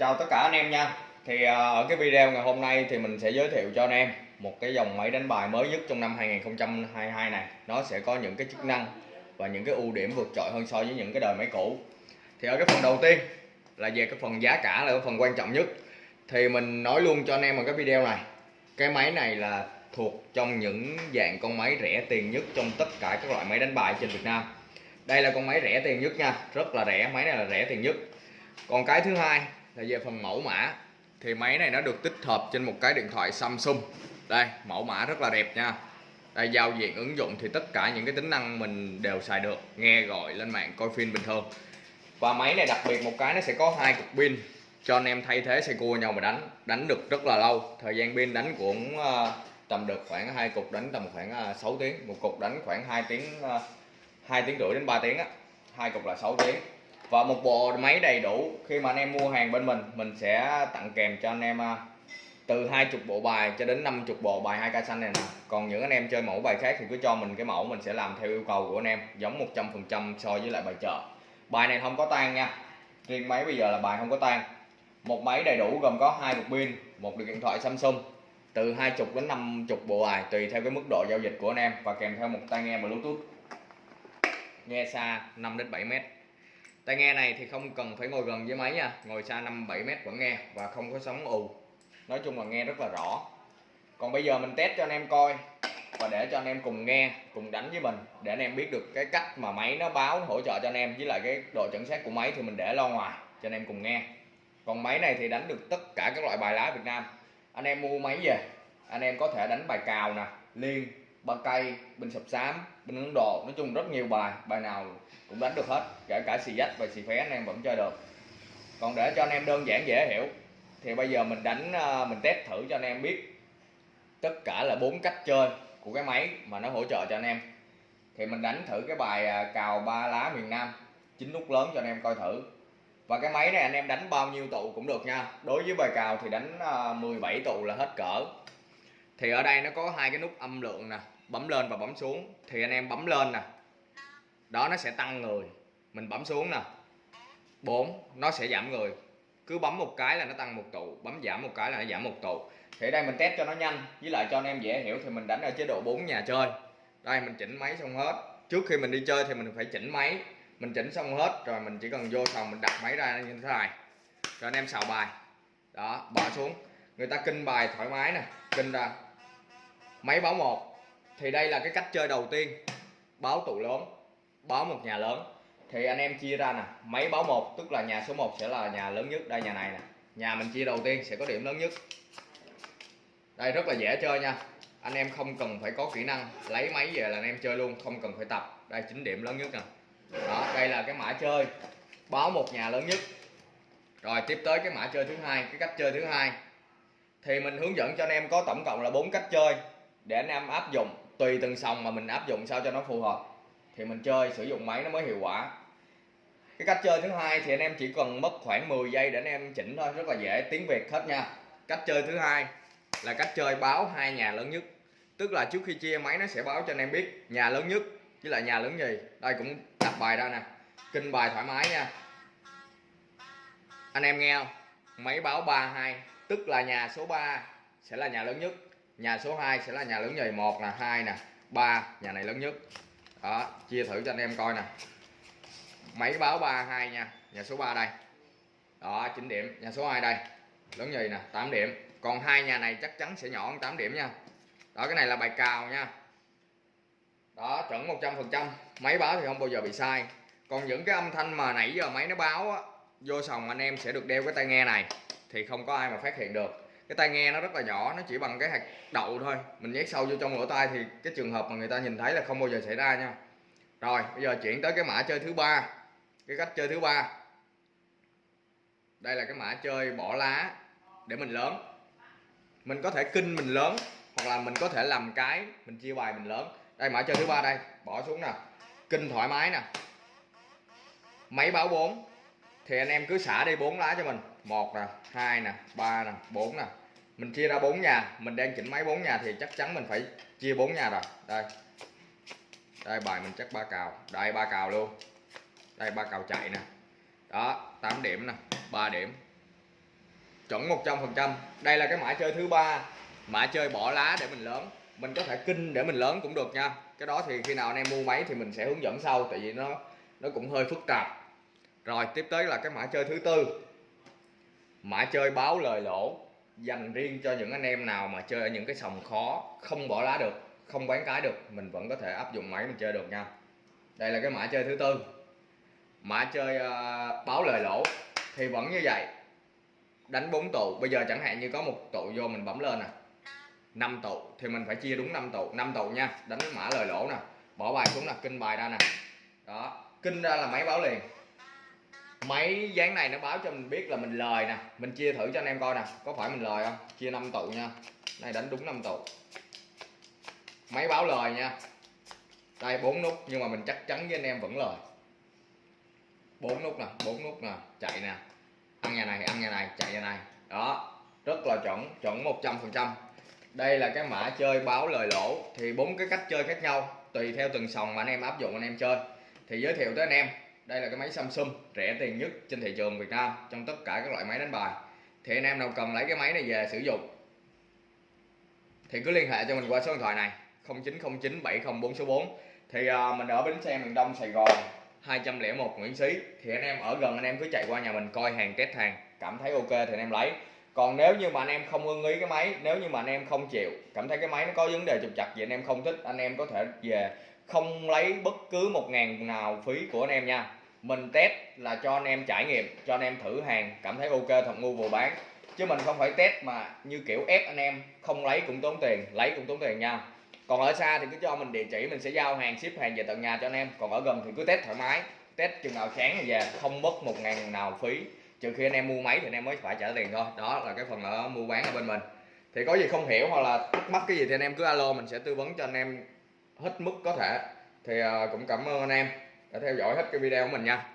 chào tất cả anh em nha. Thì à, ở cái video ngày hôm nay thì mình sẽ giới thiệu cho anh em một cái dòng máy đánh bài mới nhất trong năm 2022 này. Nó sẽ có những cái chức năng và những cái ưu điểm vượt trội hơn so với những cái đời máy cũ. Thì ở cái phần đầu tiên là về cái phần giá cả là cái phần quan trọng nhất. Thì mình nói luôn cho anh em ở cái video này, cái máy này là thuộc trong những dạng con máy rẻ tiền nhất trong tất cả các loại máy đánh bài trên Việt Nam. Đây là con máy rẻ tiền nhất nha, rất là rẻ, máy này là rẻ tiền nhất. Còn cái thứ hai là về phần mẫu mã. Thì máy này nó được tích hợp trên một cái điện thoại Samsung. Đây, mẫu mã rất là đẹp nha. Đây, giao diện ứng dụng thì tất cả những cái tính năng mình đều xài được, nghe gọi lên mạng, coi phim bình thường. Và máy này đặc biệt một cái nó sẽ có hai cục pin, cho anh em thay thế xe cua nhau mà đánh. Đánh được rất là lâu. Thời gian pin đánh cũng ờ, tầm được khoảng hai cục, đánh tầm khoảng ờ, 6 tiếng. Một cục đánh khoảng 2 tiếng ờ, 2 tiếng rưỡi đến 3 tiếng á. Hai cục là 6 tiếng và một bộ máy đầy đủ. Khi mà anh em mua hàng bên mình mình sẽ tặng kèm cho anh em à, từ hai chục bộ bài cho đến 50 bộ bài hai ca xanh này nè. Còn những anh em chơi mẫu bài khác thì cứ cho mình cái mẫu, mình sẽ làm theo yêu cầu của anh em, giống 100% so với lại bài chợ. Bài này không có tan nha. Riêng máy bây giờ là bài không có tan một máy đầy đủ gồm có hai cục pin, một điện thoại Samsung, từ 20 đến 50 bộ bài, tùy theo cái mức độ giao dịch của anh em và kèm theo một tai nghe Bluetooth. Nghe xa 5 đến 7 mét tai nghe này thì không cần phải ngồi gần với máy nha, ngồi xa 5 7 mét vẫn nghe và không có sóng ù. Nói chung là nghe rất là rõ. Còn bây giờ mình test cho anh em coi và để cho anh em cùng nghe, cùng đánh với mình để anh em biết được cái cách mà máy nó báo hỗ trợ cho anh em với lại cái độ chuẩn xác của máy thì mình để lo ngoài cho anh em cùng nghe. Còn máy này thì đánh được tất cả các loại bài lá Việt Nam. Anh em mua máy về, anh em có thể đánh bài cào nè, liên ba cây, bình sập xám, bình ấn độ. Nói chung rất nhiều bài bài nào cũng đánh được hết, kể cả xì dách và xì phé anh em vẫn chơi được. Còn để cho anh em đơn giản dễ hiểu, thì bây giờ mình đánh à, mình test thử cho anh em biết tất cả là bốn cách chơi của cái máy mà nó hỗ trợ cho anh em. Thì mình đánh thử cái bài à, cào ba lá miền Nam, chín nút lớn cho anh em coi thử. Và cái máy này anh em đánh bao nhiêu tụ cũng được nha. Đối với bài cào thì đánh à, 17 tụ là hết cỡ thì ở đây nó có hai cái nút âm lượng nè, bấm lên và bấm xuống. Thì anh em bấm lên nè, đó nó sẽ tăng người. Mình bấm xuống nè. 4 nó sẽ giảm người. Cứ bấm một cái là nó tăng một tụ, bấm giảm một cái là nó giảm một tụ. Thì ở đây mình test cho nó nhanh, với lại cho anh em dễ hiểu thì mình đánh ở chế độ 4 nhà chơi. Đây, mình chỉnh máy xong hết. Trước khi mình đi chơi thì mình phải chỉnh máy. Mình chỉnh xong hết rồi mình chỉ cần vô phòng mình đặt máy ra như thế này. Cho anh em xào bài. Đó bỏ xuống. Người ta kinh bài thoải mái nè, kinh ra máy báo một. Thì đây là cái cách chơi đầu tiên. Báo tụ lớn, báo một nhà lớn. Thì anh em chia ra nè, máy báo một, tức là nhà số 1 sẽ là nhà lớn nhất, đây nhà này nè. Nhà mình chia đầu tiên sẽ có điểm lớn nhất. Đây, rất là dễ chơi nha. Anh em không cần phải có kỹ năng lấy máy về là anh em chơi luôn, không cần phải tập. Đây chính điểm lớn nhất nè. Đó, đây là cái mã chơi. Báo một nhà lớn nhất. Rồi, tiếp tới cái mã chơi thứ hai, cái cách chơi thứ hai. Thì mình hướng dẫn cho anh em có tổng cộng là bốn cách chơi để anh em áp dụng, tùy từng sòng mà mình áp dụng sao cho nó phù hợp. Thì mình chơi, sử dụng máy nó mới hiệu quả. Cái cách chơi thứ hai thì anh em chỉ cần mất khoảng 10 giây để anh em chỉnh thôi, rất là dễ, tiếng việt hết nha. Cách chơi thứ hai là cách chơi báo hai nhà lớn nhất. Tức là trước khi chia máy nó sẽ báo cho anh em biết nhà lớn nhất với lại nhà lớn gì. Đây cũng đặt bài ra nè. Kinh bài thoải mái nha. Anh em nghe không? Máy báo 32 tức là nhà số 3 sẽ là nhà lớn nhất nhà số 2 sẽ là nhà lớn nhì một là hai nè ba nhà này lớn nhất. Đó chia thử cho anh em coi nè. Máy báo 32 nha nhà số 3 đây. Đó 9 điểm nhà số 2 đây lớn nhì nè 8 điểm. Còn hai nhà này chắc chắn sẽ nhỏ hơn 8 điểm nha. Đó cái này là bài cào nha. Đó chuẩn 100 phần trăm. Máy báo thì không bao giờ bị sai. Còn những cái âm thanh mà nãy giờ máy nó báo á, vô sòng anh em sẽ được đeo cái tai nghe này. Thì không có ai mà phát hiện được cái tai nghe nó rất là nhỏ, nó chỉ bằng cái hạt đậu thôi. Mình nhét sâu vô trong lỗ tai thì cái trường hợp mà người ta nhìn thấy là không bao giờ xảy ra nha. Rồi, bây giờ chuyển tới cái mã chơi thứ ba. Cái cách chơi thứ ba. Đây là cái mã chơi bỏ lá để mình lớn. Mình có thể kinh mình lớn, hoặc là mình có thể làm cái, mình chia bài mình lớn. Đây, mã chơi thứ ba đây. Bỏ xuống nè. Kinh thoải mái nè. Máy báo 4 thì anh em cứ xả đi bốn lá cho mình. Một nè, hai nè, ba nè, bốn nè mình chia ra bốn nhà, mình đang chỉnh máy bốn nhà thì chắc chắn mình phải chia bốn nhà rồi. Đây. Đây, bài mình chắc ba cào. Đây, ba cào luôn. Đây, ba cào chạy nè. Đó 8 điểm nè 3 điểm. Chuẩn 100% đây là cái mã chơi thứ ba. Mã chơi bỏ lá để mình lớn. Mình có thể kinh để mình lớn cũng được nha. Cái đó thì khi nào anh em mua máy thì mình sẽ hướng dẫn sau, tại vì nó nó cũng hơi phức tạp. Rồi, tiếp tới là cái mã chơi thứ tư. Mã chơi báo lời lỗ dành riêng cho những anh em nào mà chơi ở những cái sòng khó không bỏ lá được không bán cái được mình vẫn có thể áp dụng máy mình chơi được nha. Đây là cái mã chơi thứ tư. Mã chơi uh, báo lời lỗ. Thì vẫn như vậy. Đánh bốn tụ. Bây giờ chẳng hạn như có một tụ vô mình bấm lên nè. Năm tụ. Thì mình phải chia đúng 5 tụ. 5 tụ nha. Đánh mã lời lỗ nè. Bỏ bài xuống nè. Kinh bài ra nè. Đó. Kinh ra là máy báo liền máy dáng này nó báo cho mình biết là mình lời nè. Mình chia thử cho anh em coi nè. Có phải mình lời không? Chia 5 tụ nha. Này, đánh đúng 5 tụ. Máy báo lời nha. Đây, bốn nút. Nhưng mà mình chắc chắn với anh em vẫn lời. Bốn nút nè, bốn nút nè. Chạy nè. Ăn nhà này, ăn nhà này, chạy nhà này. Đó. Rất là chuẩn chuẩn 100 phần trăm. Đây là cái mã chơi báo lời lỗ. Thì bốn cái cách chơi khác nhau. Tùy theo từng sòng mà anh em áp dụng, anh em chơi. Thì giới thiệu tới anh em đây là cái máy Samsung rẻ tiền nhất trên thị trường Việt Nam trong tất cả các loại máy đánh bài. Thì anh em nào cần lấy cái máy này về sử dụng thì cứ liên hệ cho mình qua số điện thoại này 0909 704 số 4 thì à, mình ở bến xe miền Đông Sài Gòn 201 Nguyễn Xí. Thì anh em ở gần anh em cứ chạy qua nhà mình coi hàng test hàng cảm thấy ok thì anh em lấy. Còn nếu như mà anh em không ưng ý cái máy nếu như mà anh em không chịu cảm thấy cái máy nó có vấn đề trục chặt gì anh em không thích anh em có thể về không lấy bất cứ một ngàn nào phí của anh em nha mình test là cho anh em trải nghiệm, cho anh em thử hàng, cảm thấy ok thật, mua vừa bán. Chứ mình không phải test mà như kiểu ép anh em, không lấy cũng tốn tiền, lấy cũng tốn tiền nha. Còn ở xa thì cứ cho mình địa chỉ, mình sẽ giao hàng, ship hàng về tận nhà cho anh em. Còn ở gần thì cứ test thoải mái, test chừng nào sáng thì về, không mất một ngàn nào phí. Trừ khi anh em mua máy thì anh em mới phải trả tiền thôi. Đó là cái phần ở mua bán ở bên mình. Thì có gì không hiểu hoặc là thắc mắc cái gì thì anh em cứ alo, mình sẽ tư vấn cho anh em hết mức có thể. Thì ờ, cũng cảm ơn anh em đã theo dõi hết cái video của mình nha.